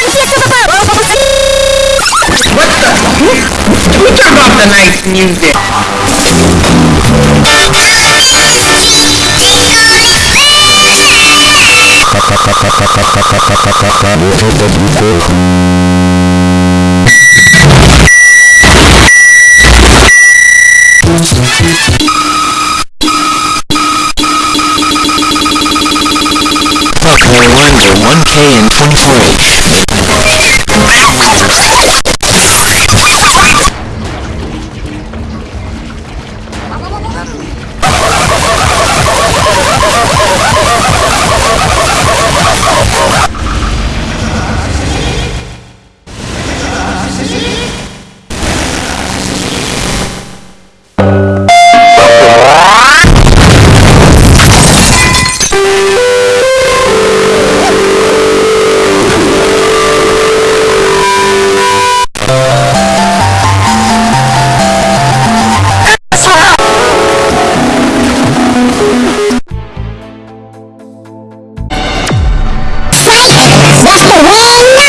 What the? Who, turned off the nice music? Fuck no 1K and 24H That's the win!